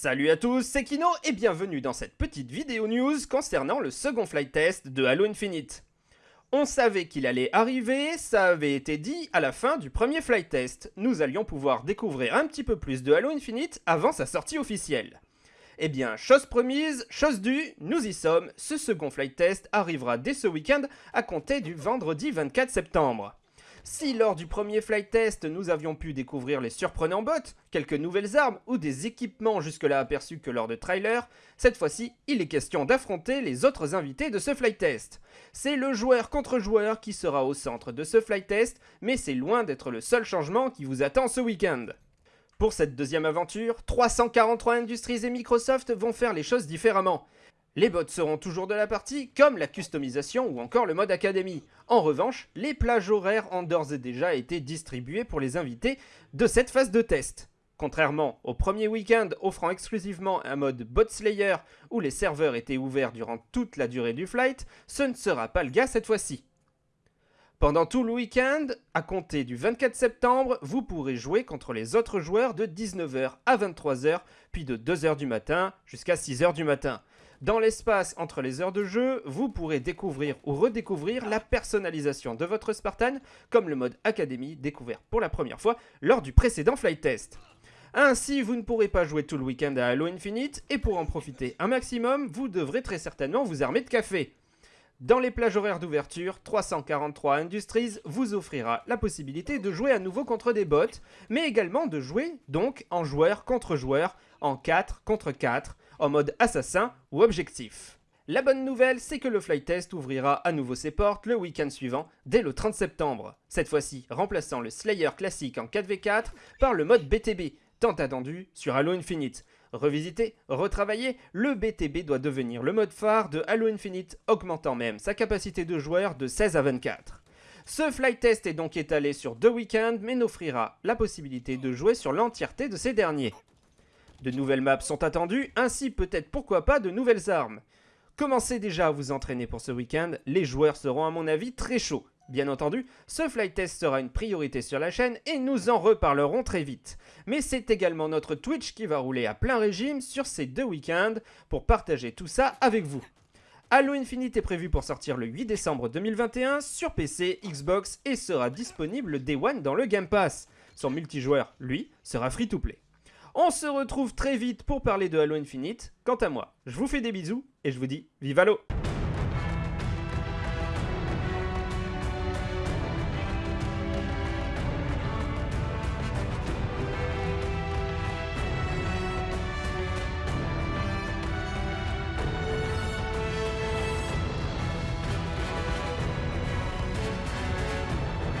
Salut à tous, c'est Kino et bienvenue dans cette petite vidéo news concernant le second flight test de Halo Infinite. On savait qu'il allait arriver, ça avait été dit à la fin du premier flight test. Nous allions pouvoir découvrir un petit peu plus de Halo Infinite avant sa sortie officielle. Eh bien, chose promise, chose due, nous y sommes, ce second flight test arrivera dès ce week-end à compter du vendredi 24 septembre. Si lors du premier flight test nous avions pu découvrir les surprenants bots, quelques nouvelles armes ou des équipements jusque-là aperçus que lors de trailers, cette fois-ci il est question d'affronter les autres invités de ce flight test. C'est le joueur contre joueur qui sera au centre de ce flight test, mais c'est loin d'être le seul changement qui vous attend ce week-end. Pour cette deuxième aventure, 343 Industries et Microsoft vont faire les choses différemment. Les bots seront toujours de la partie, comme la customisation ou encore le mode académie. En revanche, les plages horaires ont d'ores et déjà été distribuées pour les invités de cette phase de test. Contrairement au premier week-end offrant exclusivement un mode bot slayer où les serveurs étaient ouverts durant toute la durée du flight, ce ne sera pas le cas cette fois-ci. Pendant tout le week-end, à compter du 24 septembre, vous pourrez jouer contre les autres joueurs de 19h à 23h, puis de 2h du matin jusqu'à 6h du matin. Dans l'espace entre les heures de jeu, vous pourrez découvrir ou redécouvrir la personnalisation de votre Spartan, comme le mode Academy découvert pour la première fois lors du précédent flight test. Ainsi, vous ne pourrez pas jouer tout le week-end à Halo Infinite, et pour en profiter un maximum, vous devrez très certainement vous armer de café. Dans les plages horaires d'ouverture, 343 Industries vous offrira la possibilité de jouer à nouveau contre des bots, mais également de jouer donc en joueur contre joueur, en 4 contre 4, en mode assassin ou objectif. La bonne nouvelle, c'est que le flight test ouvrira à nouveau ses portes le week-end suivant, dès le 30 septembre. Cette fois-ci, remplaçant le Slayer classique en 4v4 par le mode BTB, tant attendu sur Halo Infinite. Revisité, retravaillé, le BTB doit devenir le mode phare de Halo Infinite, augmentant même sa capacité de joueur de 16 à 24. Ce flight test est donc étalé sur deux week-ends, mais n'offrira la possibilité de jouer sur l'entièreté de ces derniers. De nouvelles maps sont attendues, ainsi peut-être pourquoi pas de nouvelles armes. Commencez déjà à vous entraîner pour ce week-end, les joueurs seront à mon avis très chauds. Bien entendu, ce flight test sera une priorité sur la chaîne et nous en reparlerons très vite. Mais c'est également notre Twitch qui va rouler à plein régime sur ces deux week-ends pour partager tout ça avec vous. Halo Infinite est prévu pour sortir le 8 décembre 2021 sur PC, Xbox et sera disponible Day One dans le Game Pass. Son multijoueur, lui, sera free to play. On se retrouve très vite pour parler de Halo Infinite. Quant à moi, je vous fais des bisous et je vous dis vive Halo